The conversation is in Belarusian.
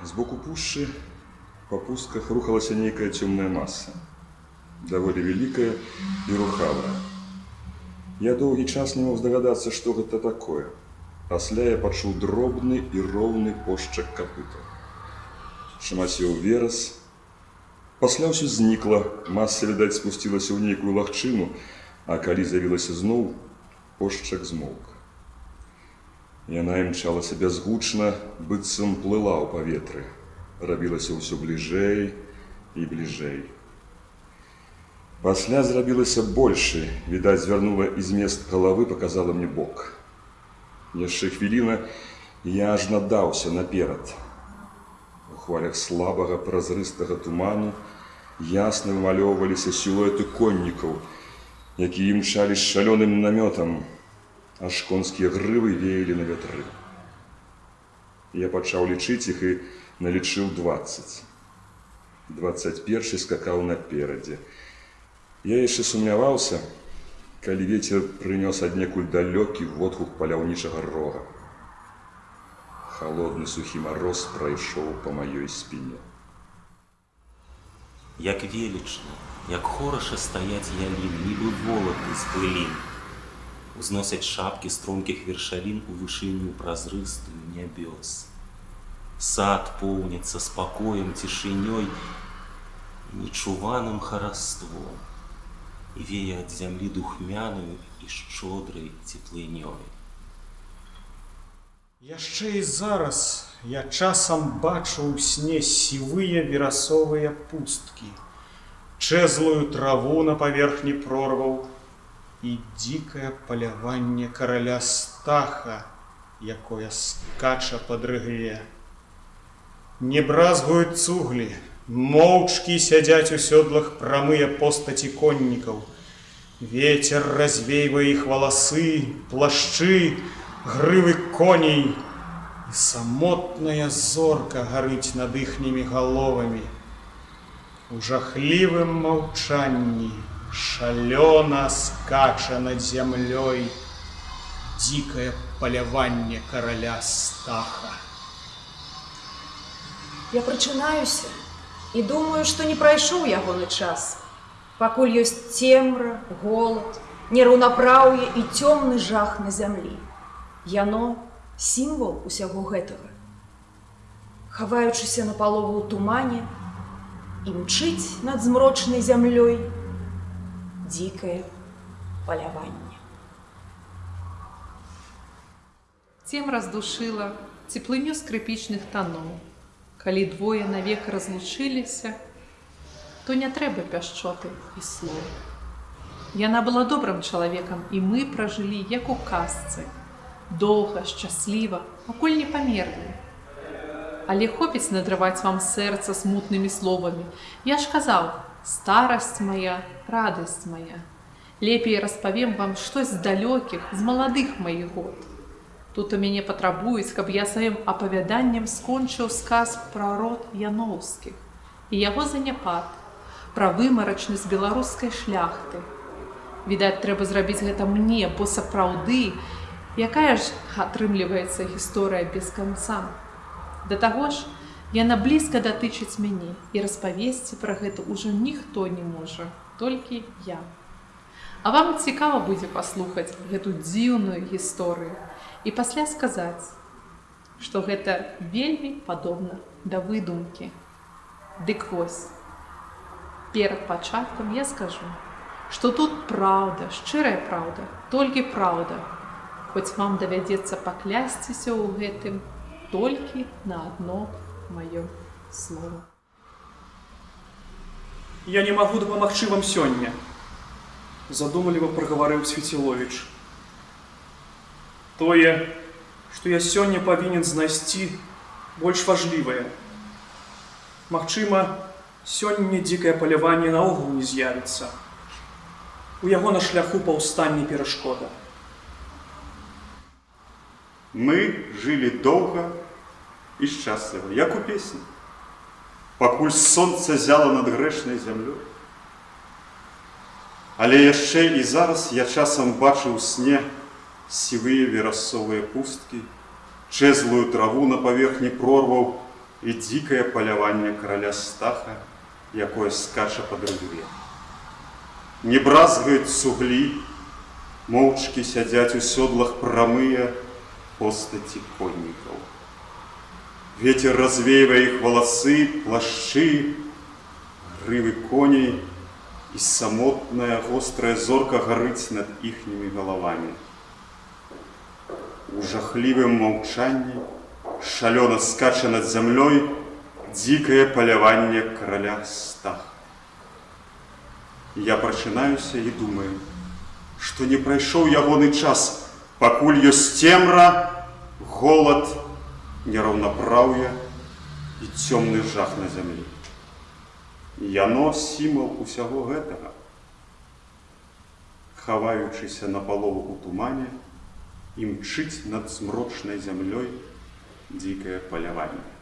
З боку пушчы па пустках рухалася нейкая цёмная маса, даволі вялікая і рухавая. Я доўгі час не мог здагадацца, што гэта такое. Пасля я пачуў дробны і роўны пошчак капыта. Шамацеў верас. Пасля ўсё знікла, маса, відаць, спусцілася ў нейкую лагчыну, а калі з'явілася зноў, пошчак змоўк. Яна імчалася бязгучна, быццам плыла ў паветры, рабілася ўсё бліжэй і бліжэй. Пасля зрабілася большы, відаць, звярнула і змест галавы паказала мне бок. Яшчэ хвіліна я аж надаўся наперад. У хвалях слабага празрыстага туману ясна вымалёўваліся сілуэты коннікаў, якія імчалі з шалёным намётам, аж конскія грывы веялі на вятры. Я пачаў лічыць іх і налічыў 20. 21 скакаў наперадзе. Я яшчэ сумняваўся, калі вецер прынёс аднекуль далёкі водгук паляўнічага рога. Халодны сухі мароз прайшоў па маёй спіне. Як велічна, як хораша стаяць ялін, нібы волаты з пылін. Узносяць шапкі стромкіх вершалін у вышыню празрыстую нябёс. Сад поўніцца спакоем цішынёй нечуваным хараством і вее ад зямлі духмяную і шчодрай цеплынёй. Яшчэ і зараз я часам бачу ў сне сівыя верасовыя пусткі, чэзлую траву на паверхні прорваў і дзікае паляванне караля стаха, якое скача пад рыгле. Не бразгуюць цуглі, моўчкі сядзяць у сёдлах прамыя постаці коннікаў. Вецер развейвае іх валасы, плашчы, грывы коней, і самотная зорка гарыць над іхнімі галовамі. У жахлівым маўчанні шалёна скача над зямлёй дзікае паляванне караля стаха. Я прачынаюся і думаю, што не прайшоў ягоны час. Пакуль ёсць цемра, голад, нераўнапраўе і цёмны жах на зямлі. Яно сімвал усяго гэтага. Хаваючыся на палову ў тумане, імчыць над змрочнай зямлёй дзікае паляванне. Цем раздушыла цеплыню скрыпічных таноў. Калі двое навек разлучыліся, то не трэба пяшчоты і слоў. Яна была добрым чалавекам, і мы пражылі як у казцы, доўга, шчасліва, пакуль не памерлі. Але хопіць надрываць вам сэрца смутнымі словамі. Я ж казаў: старасць моя, радасць моя. Лепей распавем вам штось з далёкіх, з маладых маіх год. Тут у мяне патрабуюць, каб я сваім апавяданнем скончыў сказ пра род яноўскіх і яго заняпад, пра вымарачнасць беларускай шляхты. Відаць, трэба зрабіць гэта мне, бо сапраўды, якая ж атрымліваецца гісторыя без канца. Да таго ж, яна блізка датычыць мяне і распавесці пра гэта ўжо ніхто не можа, толькі я. А вам цікава будзе паслухаць гэту дзіўную гісторыю і пасля сказаць, што гэта вельмі падобна да выдумкі. Дык вось. Перад пачаткам я скажу, што тут праўда, шчырая праўда, толькі праўда. Хоць вам давядзецца паклясціся ў гэтым толькі на адно маё слово. Я не магу дапамагчы вам сёння, задумліва прагаварыў Свеціловіч. Тое, што я сёння павінен знайсці больш важлівае. Магчыма, сёння дзікае паляванне наогул не з'явіцца. У яго на шляху паўстанне перашкода. Мы жылі доўга І шчасліва, як у песні, пакуль сонца зяла над грэшнай зямлёй. Але яшчэ і зараз я часам бачыў сне сівыя верасовыя пусткі, чэзлую траву на паверхні прорваў і дзікае паляванне караля стаха, якое скача па дрыве. Не бразгаюць суглі, моўчкі сядзяць у сёдлах прамыя постаці коннікаў. Ветер развеивая их волосы, плащи, гривы коней, и самотная острая зорка горыць над ихними головами. У жахливым молчании шалено скача над землей дикое полявание короля Стаха. Я прачынаюся и думаю, что не прайшоў ягоны час, пакуль ёсць цемра, голод, нераўнапраўе і цёмны жах на зямлі. Яно сімал усяго гэтага. Хаваючыся на палову у тумане, імчыць над змрочнай зямлёй дзікае паляванне.